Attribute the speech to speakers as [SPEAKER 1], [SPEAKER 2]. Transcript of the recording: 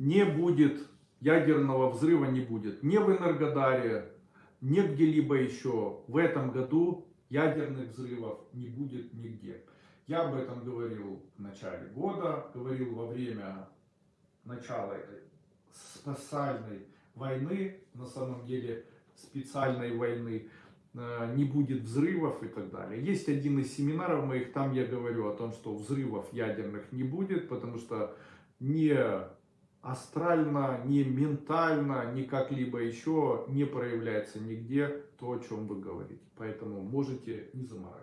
[SPEAKER 1] не будет ядерного взрыва, не будет. Ни в Энергодаре, ни где-либо еще. В этом году ядерных взрывов не будет нигде. Я об этом говорил в начале года, говорил во время начала этой спасальной войны, на самом деле специальной войны, э, не будет взрывов и так далее. Есть один из семинаров моих, там я говорю о том, что взрывов ядерных не будет, потому что не астрально, не ментально, ни как-либо еще не проявляется нигде то, о чем вы говорите. Поэтому можете не заморачиваться.